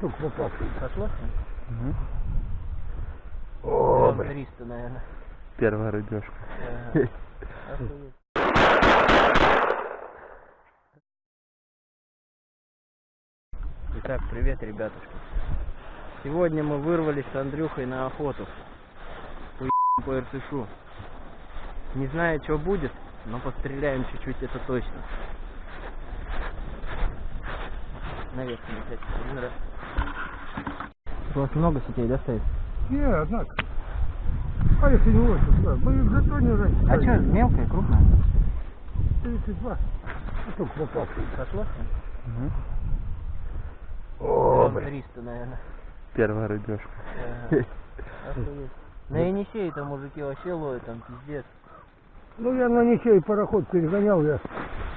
Только попался. Сошло? Мгм. О, блин. 300, наверное. Первая рыбешка. Ага. Охуеть. Итак, привет, ребятушки. Сегодня мы вырвались с Андрюхой на охоту. По по РТШу. Не знаю, что будет, но постреляем чуть-чуть, это точно. Наверх. Один раз. У вас много сетей, да, стоит? Не, однако. А если не очень, да. Мы в жетоне раньше. А что, мелкая, крупная? 32. Только попался. Сошло? Мгм. О, блин. 300, наверное. Первая рыбешка. Ага. На Енисее-то мужики вообще ловят, там пиздец. Ну, я на Ничей пароход перегонял я.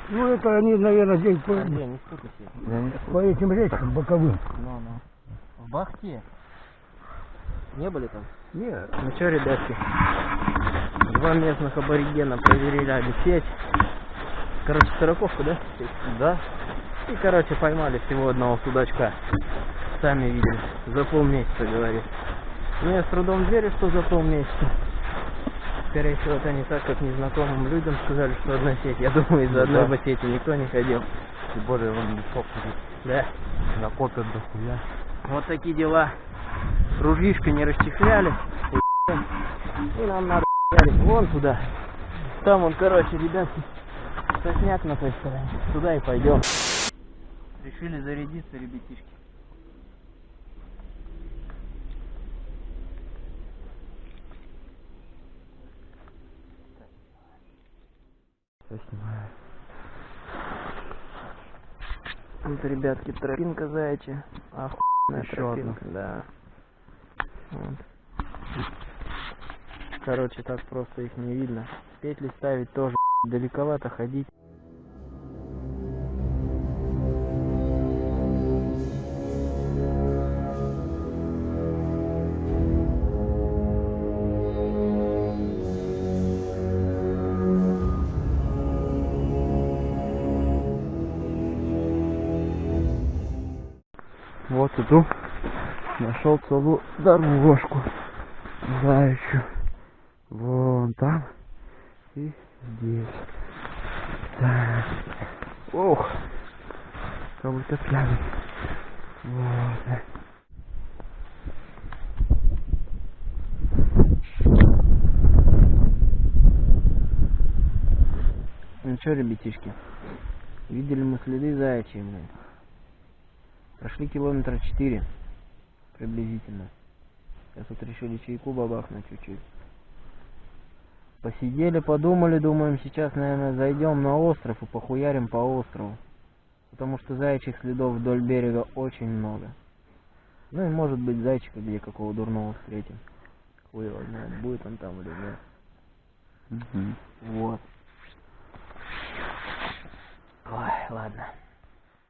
Ну, это они, наверное, здесь по, не не по этим речкам боковым. Ну, ну. В Бахте? Не были там? Нет. Ну что, ребятки, два местных аборигена проверяли сеть. Короче, сороковку, да? Да. И, короче, поймали всего одного судачка. Сами видели. За полмесяца, говорит. Ну, я с трудом верю, что за полмесяца. Скорее всего, это не так, как незнакомым людям сказали, что одна сеть. Я думаю, из-за Ну одной да. бы сети никто не ходил. Тем более он ходит. Да. Накопят дохуя. Вот такие дела. Ружьишко не расчехляли. И нам надо вон туда. Там он, короче, ребятки, сосняк на той стороне. Туда и пойдем. Решили зарядиться, ребятишки. Я снимаю. Вот, ребятки, тропинка заячья. Охуенная Еще тропинка, да. Вот. Короче, так просто их не видно. Петли ставить тоже далековато ходить. Вот иду. Нашел целую дорожку. Заячью. Вон там. И здесь. Так. Ох. Как будто пьяный. Вот. Ну что, ребятишки, видели мы следы заячьи, блин. Прошли километра четыре приблизительно. Сейчас вот решили чайку бабахнуть чуть-чуть. Посидели, подумали, думаем, сейчас, наверное, зайдем на остров и похуярим по острову. Потому что заячьих следов вдоль берега очень много. Ну и может быть зайчика где какого дурного встретим. Хуй его знает, будет он там или нет. Мгм. Вот. Ой, ладно.